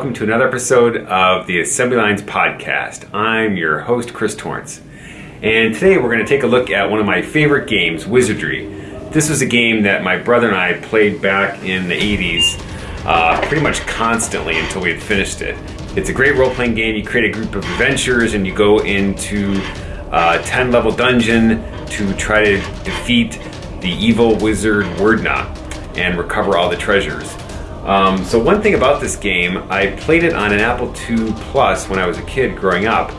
welcome to another episode of the Assembly Lines Podcast. I'm your host, Chris Torrence. And today we're going to take a look at one of my favorite games, Wizardry. This was a game that my brother and I played back in the 80s uh, pretty much constantly until we had finished it. It's a great role playing game. You create a group of adventurers and you go into a 10 level dungeon to try to defeat the evil wizard Werdna and recover all the treasures. Um, so one thing about this game, I played it on an Apple II Plus when I was a kid growing up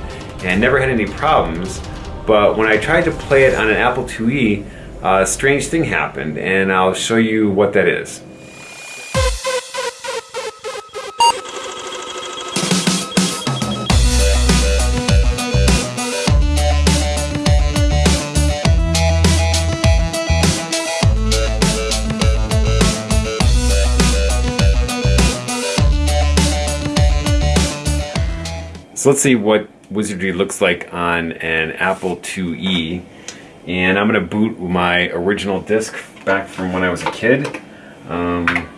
and never had any problems. But when I tried to play it on an Apple IIe, a strange thing happened and I'll show you what that is. So let's see what Wizardry looks like on an Apple IIe. And I'm to boot my original disc back from when I was a kid. Um,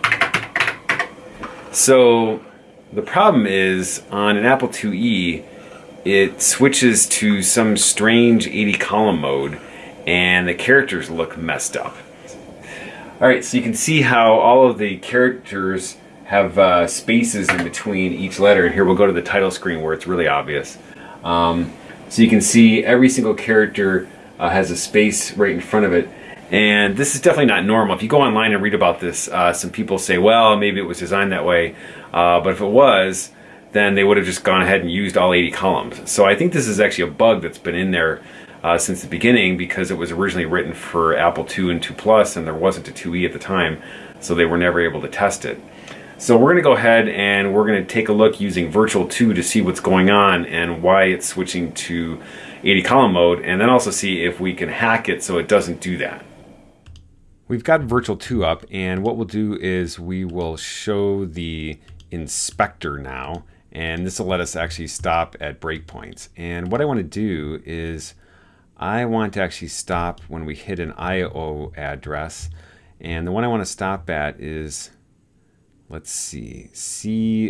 so the problem is on an Apple IIe, it switches to some strange 80 column mode and the characters look messed up. Alright, so you can see how all of the characters have uh, spaces in between each letter. And here we'll go to the title screen where it's really obvious. Um, so you can see every single character uh, has a space right in front of it. And this is definitely not normal. If you go online and read about this, uh, some people say, well, maybe it was designed that way. Uh, but if it was, then they would have just gone ahead and used all 80 columns. So I think this is actually a bug that's been in there uh, since the beginning because it was originally written for Apple II and II Plus and there wasn't a 2E at the time. So they were never able to test it. So we're going to go ahead and we're going to take a look using Virtual 2 to see what's going on and why it's switching to 80 column mode and then also see if we can hack it so it doesn't do that. We've got Virtual 2 up and what we'll do is we will show the inspector now and this will let us actually stop at breakpoints. And what I want to do is I want to actually stop when we hit an IO address and the one I want to stop at is let's see, C00D.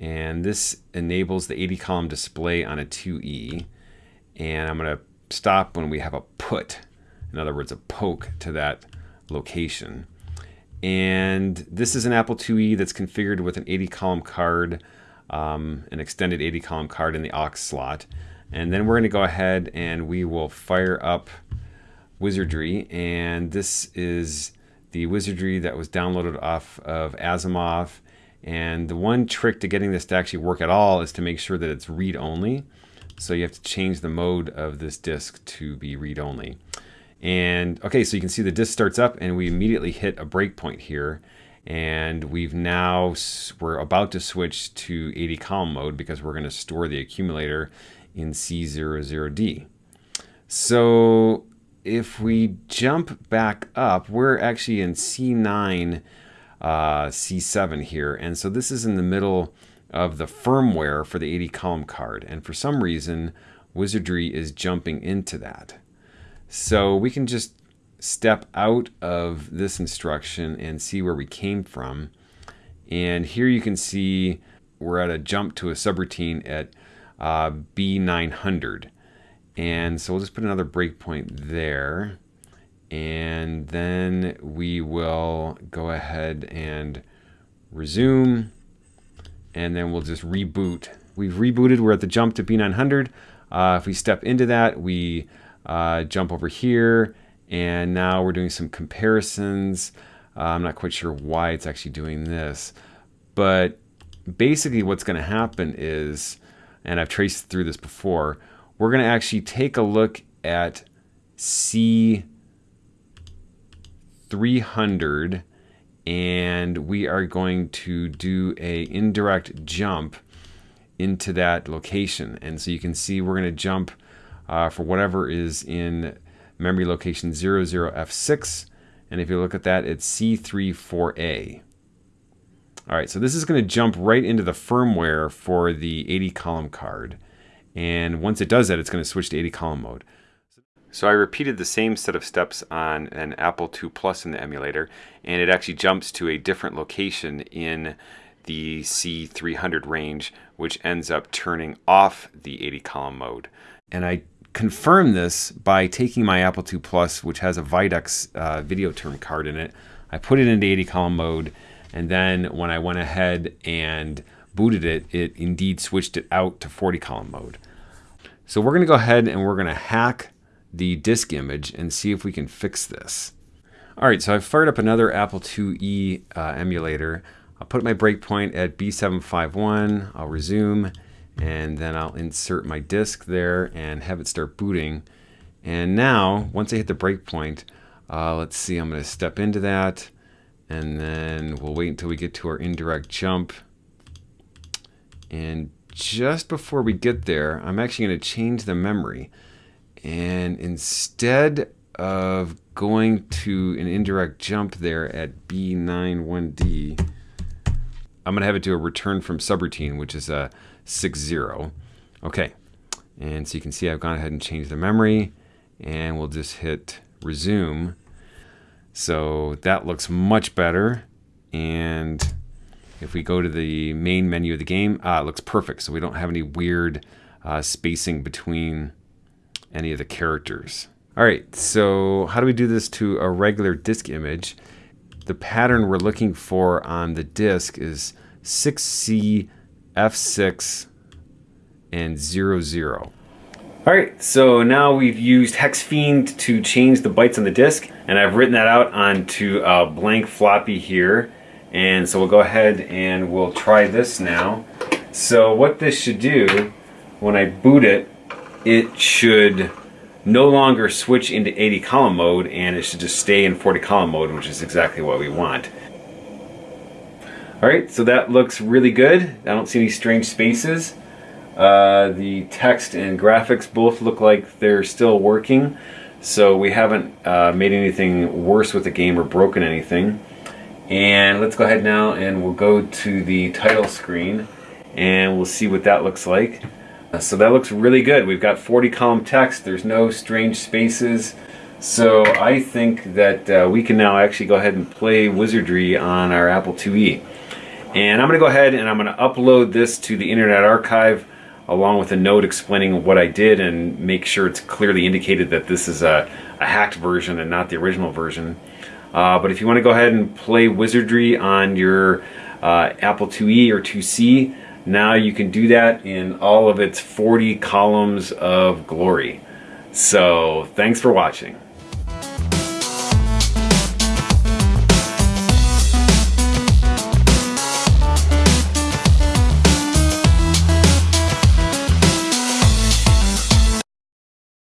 And this enables the 80 column display on a 2E. And I'm going to stop when we have a put, in other words, a poke to that location. And this is an Apple IIe that's configured with an 80 column card, um, an extended 80 column card in the aux slot. And then we're going to go ahead and we will fire up Wizardry. And this is the wizardry that was downloaded off of Asimov. And the one trick to getting this to actually work at all is to make sure that it's read-only. So you have to change the mode of this disk to be read-only. And okay, so you can see the disk starts up and we immediately hit a breakpoint here. And we've now, we're about to switch to 80 column mode because we're gonna store the accumulator in C00D. So if we jump back up, we're actually in C9, uh, C7 here. And so this is in the middle of the firmware for the 80 column card. And for some reason, Wizardry is jumping into that. So we can just step out of this instruction and see where we came from. And here you can see we're at a jump to a subroutine at uh, B900. And so we'll just put another breakpoint there. And then we will go ahead and resume. And then we'll just reboot. We've rebooted. We're at the jump to B900. Uh, if we step into that, we uh, jump over here. And now we're doing some comparisons. Uh, I'm not quite sure why it's actually doing this. But basically what's going to happen is, and I've traced through this before, we're going to actually take a look at C300 and we are going to do a indirect jump into that location. And so you can see we're going to jump uh, for whatever is in memory location 00F6. And if you look at that, it's C34A. All right, so this is going to jump right into the firmware for the 80 column card. And once it does that, it's going to switch to 80 column mode. So I repeated the same set of steps on an Apple II Plus in the emulator, and it actually jumps to a different location in the C300 range, which ends up turning off the 80 column mode. And I confirm this by taking my Apple II Plus, which has a Videx uh, Videoterm card in it. I put it into 80 column mode, and then when I went ahead and booted it, it indeed switched it out to 40 column mode. So we're going to go ahead and we're going to hack the disk image and see if we can fix this. All right, so I've fired up another Apple IIe uh, emulator. I'll put my breakpoint at B751, I'll resume, and then I'll insert my disk there and have it start booting. And now, once I hit the breakpoint, uh, let's see, I'm going to step into that, and then we'll wait until we get to our indirect jump. And just before we get there, I'm actually going to change the memory. And instead of going to an indirect jump there at B91D, I'm going to have it do a return from subroutine, which is a 6-0. Okay, and so you can see I've gone ahead and changed the memory, and we'll just hit resume. So that looks much better. And if we go to the main menu of the game, ah, it looks perfect. So we don't have any weird uh, spacing between any of the characters. All right, so how do we do this to a regular disk image? The pattern we're looking for on the disk is 6C, F6, and 00. All right, so now we've used HexFiend to change the bytes on the disk, and I've written that out onto a blank floppy here. And so we'll go ahead and we'll try this now. So what this should do, when I boot it, it should no longer switch into 80 column mode and it should just stay in 40 column mode, which is exactly what we want. All right, so that looks really good. I don't see any strange spaces. Uh, the text and graphics both look like they're still working. So we haven't uh, made anything worse with the game or broken anything. And let's go ahead now and we'll go to the title screen and we'll see what that looks like. Uh, so that looks really good. We've got 40 column text. There's no strange spaces. So I think that uh, we can now actually go ahead and play Wizardry on our Apple IIe. And I'm going to go ahead and I'm going to upload this to the Internet Archive along with a note explaining what I did and make sure it's clearly indicated that this is a, a hacked version and not the original version. Uh, but if you want to go ahead and play Wizardry on your uh, Apple IIe or 2C, now you can do that in all of its 40 columns of glory. So thanks for watching.